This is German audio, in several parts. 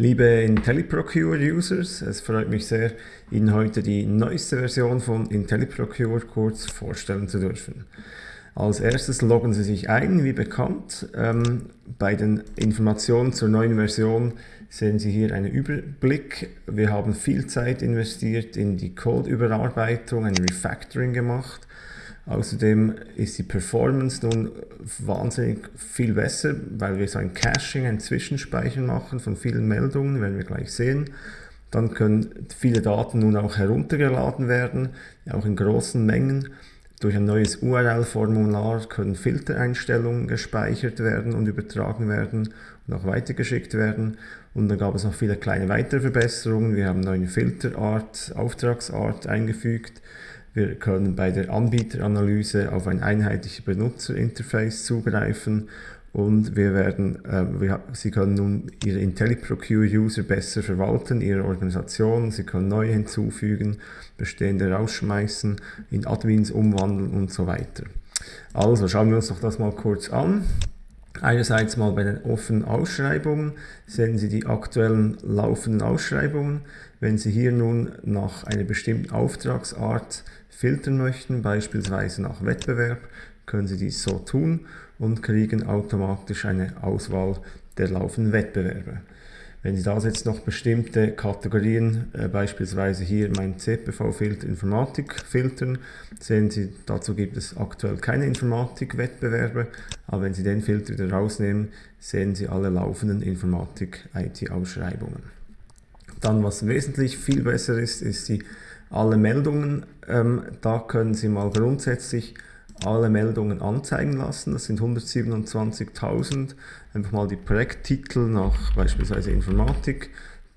Liebe IntelliProcure-Users, es freut mich sehr, Ihnen heute die neueste Version von IntelliProcure kurz vorstellen zu dürfen. Als erstes loggen Sie sich ein, wie bekannt. Ähm, bei den Informationen zur neuen Version sehen Sie hier einen Überblick. Wir haben viel Zeit investiert in die Codeüberarbeitung, ein Refactoring gemacht. Außerdem ist die Performance nun wahnsinnig viel besser, weil wir so ein Caching, ein Zwischenspeichern machen von vielen Meldungen, werden wir gleich sehen. Dann können viele Daten nun auch heruntergeladen werden, auch in großen Mengen. Durch ein neues URL-Formular können Filtereinstellungen gespeichert werden und übertragen werden und auch weitergeschickt werden. Und dann gab es noch viele kleine weitere Verbesserungen. Wir haben neue Filterart, Auftragsart eingefügt. Wir können bei der Anbieteranalyse auf ein einheitliches Benutzerinterface zugreifen und wir werden, äh, wir, Sie können nun Ihre IntelliProcure-User besser verwalten, Ihre Organisation, Sie können neue hinzufügen, bestehende rausschmeißen, in Admins umwandeln und so weiter. Also schauen wir uns doch das mal kurz an. Einerseits mal bei den offenen Ausschreibungen sehen Sie die aktuellen laufenden Ausschreibungen. Wenn Sie hier nun nach einer bestimmten Auftragsart filtern möchten, beispielsweise nach Wettbewerb, können Sie dies so tun und kriegen automatisch eine Auswahl der laufenden Wettbewerbe. Wenn Sie da jetzt noch bestimmte Kategorien, äh, beispielsweise hier mein CPV-Filter Informatik filtern, sehen Sie, dazu gibt es aktuell keine Informatik-Wettbewerbe, aber wenn Sie den Filter wieder rausnehmen, sehen Sie alle laufenden Informatik-IT-Ausschreibungen. Dann, was wesentlich viel besser ist, ist die alle Meldungen. Ähm, da können Sie mal grundsätzlich alle Meldungen anzeigen lassen. Das sind 127.000. Einfach mal die Projekttitel nach beispielsweise Informatik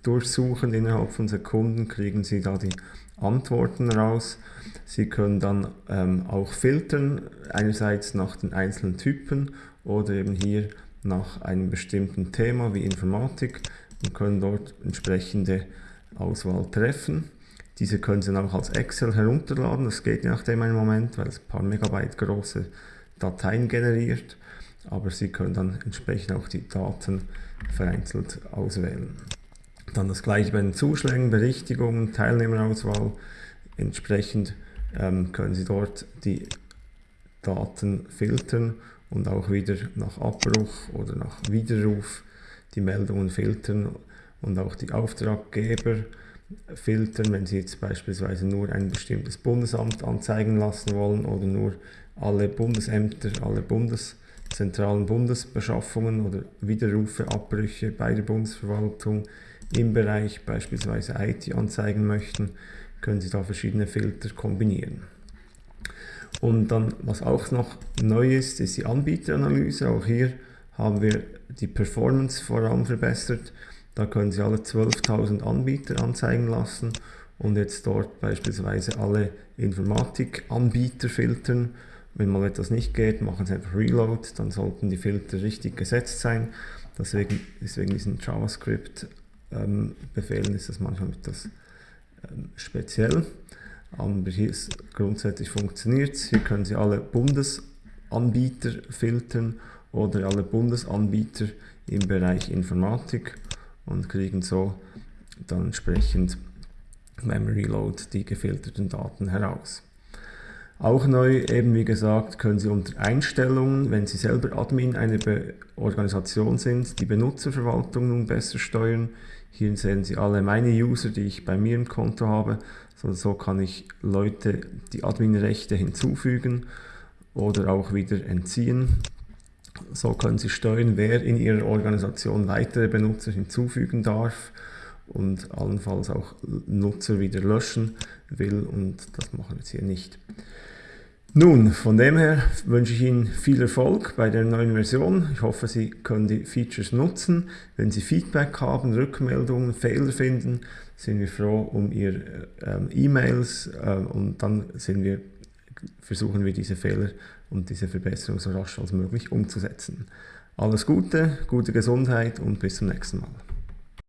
durchsuchen. Innerhalb von Sekunden kriegen Sie da die Antworten raus. Sie können dann ähm, auch filtern, einerseits nach den einzelnen Typen oder eben hier nach einem bestimmten Thema wie Informatik und können dort entsprechende Auswahl treffen. Diese können Sie dann auch als Excel herunterladen, das geht je nachdem einen Moment, weil es ein paar Megabyte große Dateien generiert, aber Sie können dann entsprechend auch die Daten vereinzelt auswählen. Dann das gleiche bei den Zuschlägen, Berichtigungen, Teilnehmerauswahl. Entsprechend ähm, können Sie dort die Daten filtern und auch wieder nach Abbruch oder nach Widerruf die Meldungen filtern und auch die Auftraggeber filtern, wenn Sie jetzt beispielsweise nur ein bestimmtes Bundesamt anzeigen lassen wollen oder nur alle Bundesämter, alle bundeszentralen Bundesbeschaffungen oder Widerrufe, Abbrüche bei der Bundesverwaltung im Bereich beispielsweise IT anzeigen möchten, können Sie da verschiedene Filter kombinieren. Und dann, was auch noch neu ist, ist die Anbieteranalyse. Auch hier haben wir die Performance vor allem verbessert. Da können Sie alle 12.000 Anbieter anzeigen lassen und jetzt dort beispielsweise alle Informatik-Anbieter filtern. Wenn mal etwas nicht geht, machen Sie einfach Reload, dann sollten die Filter richtig gesetzt sein. Deswegen, deswegen diesen JavaScript-Befehlen ähm, ist das manchmal etwas ähm, speziell. Aber hier ist grundsätzlich funktioniert Hier können Sie alle Bundesanbieter filtern oder alle Bundesanbieter im Bereich Informatik und kriegen so dann entsprechend beim Reload die gefilterten Daten heraus. Auch neu, eben wie gesagt, können Sie unter Einstellungen, wenn Sie selber Admin einer Be Organisation sind, die Benutzerverwaltung nun besser steuern. Hier sehen Sie alle meine User, die ich bei mir im Konto habe. So, so kann ich Leute die Adminrechte hinzufügen oder auch wieder entziehen. So können Sie steuern, wer in Ihrer Organisation weitere Benutzer hinzufügen darf und allenfalls auch Nutzer wieder löschen will und das machen wir jetzt hier nicht. Nun, von dem her wünsche ich Ihnen viel Erfolg bei der neuen Version. Ich hoffe, Sie können die Features nutzen. Wenn Sie Feedback haben, Rückmeldungen, Fehler finden, sind wir froh um Ihre äh, E-Mails äh, und dann sind wir versuchen wir diese Fehler und diese Verbesserung so rasch als möglich umzusetzen. Alles Gute, gute Gesundheit und bis zum nächsten Mal.